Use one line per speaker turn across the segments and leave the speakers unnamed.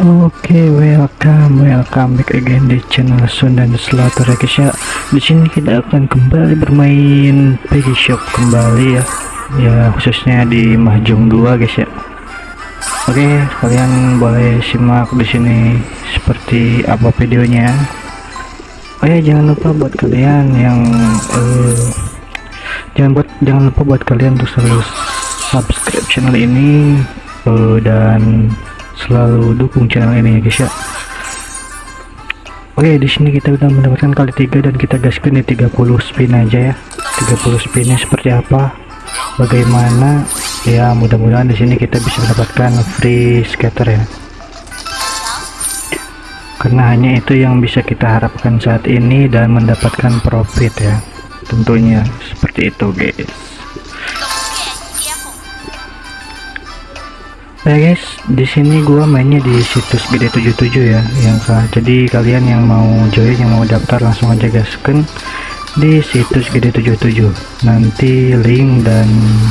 Oke, welcome, welcome back again di channel Sun dan ya guys ya. Di sini kita akan kembali bermain Peggy Shop kembali ya. Ya, khususnya di Mahjong 2 guys ya. Oke, kalian boleh simak di sini seperti apa videonya. Oh ya, jangan lupa buat kalian yang uh, jangan buat jangan lupa buat kalian untuk selalu subscribe channel ini uh, dan selalu dukung channel ini ya guys ya. Oke di sini kita udah mendapatkan kali tiga dan kita gaskan di 30 spin aja ya. 30 spinnya seperti apa? Bagaimana? Ya mudah-mudahan di sini kita bisa mendapatkan free scatter ya. Karena hanya itu yang bisa kita harapkan saat ini dan mendapatkan profit ya. Tentunya seperti itu guys ya guys di sini gua mainnya di situs gede 77 ya yang jadi kalian yang mau join yang mau daftar langsung aja gasken di situs gede 77 nanti link dan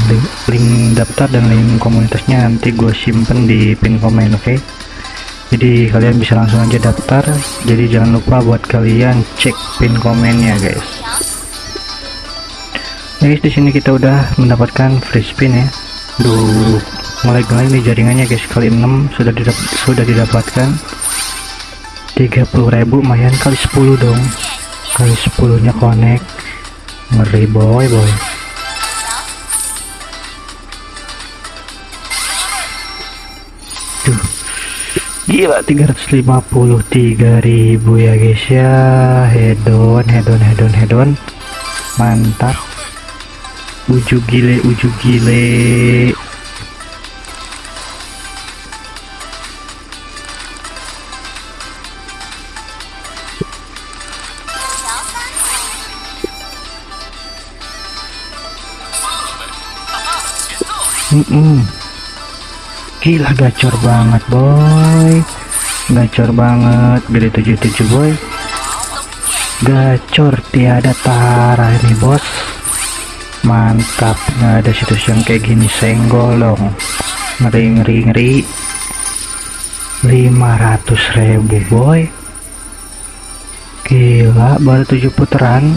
link, link daftar dan link komunitasnya nanti gue simpen di pin komen oke? Okay? jadi kalian bisa langsung aja daftar. Jadi jangan lupa buat kalian cek pin komennya guys. Guys di sini kita udah mendapatkan free spin ya. Duh mulai-mulai nih jaringannya guys. Kali 6 sudah didap sudah didapatkan. 30.000 lumayan. Kali 10 dong. Kali 10 nya connect. Ngeri boy boy. Duh. gila 353.000 ya guys. Ya hedon hedon hedon hedon. Mantap. Uju gile uju gile Mm -mm. Gila gacor banget boy. Gacor banget. Gede 77 boy. Gacor tiada tara ini bos. Mantap Nggak ada situs yang kayak gini. Senggol dong. Ngeri ngeri ngeri. 500 ribu boy. Gila baru 7 putaran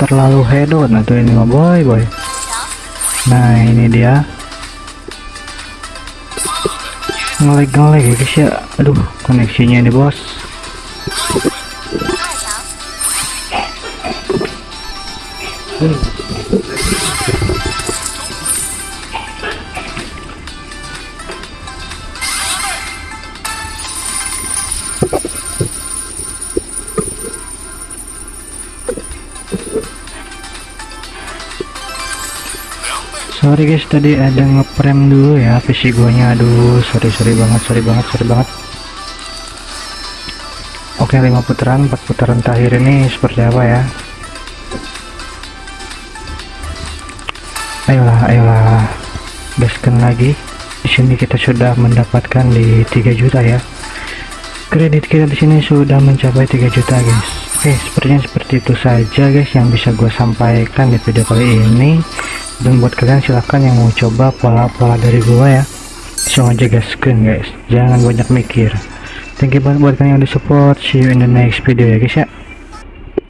terlalu hedon. Atau ini mah boy boy. Nah ini dia. Ngelag-ngelag ya guys ya. Aduh koneksinya ini bos sorry guys tadi ada ngeprem dulu ya PC guanya. Aduh sorry sorry banget sorry banget sorry banget. Oke 5 putaran 4 putaran terakhir ini seperti apa ya? Ayolah ayolah. Gaskan lagi. Di sini kita sudah mendapatkan di 3 juta ya. Kredit kita di sini sudah mencapai 3 juta guys. Oke sepertinya seperti itu saja guys yang bisa gue sampaikan di video kali ini dan buat kalian silahkan yang mau coba pola-pola dari gua ya. Langsung aja gaskan guys jangan banyak mikir. Thank you banget buat kalian yang di support. See you in the next video ya guys ya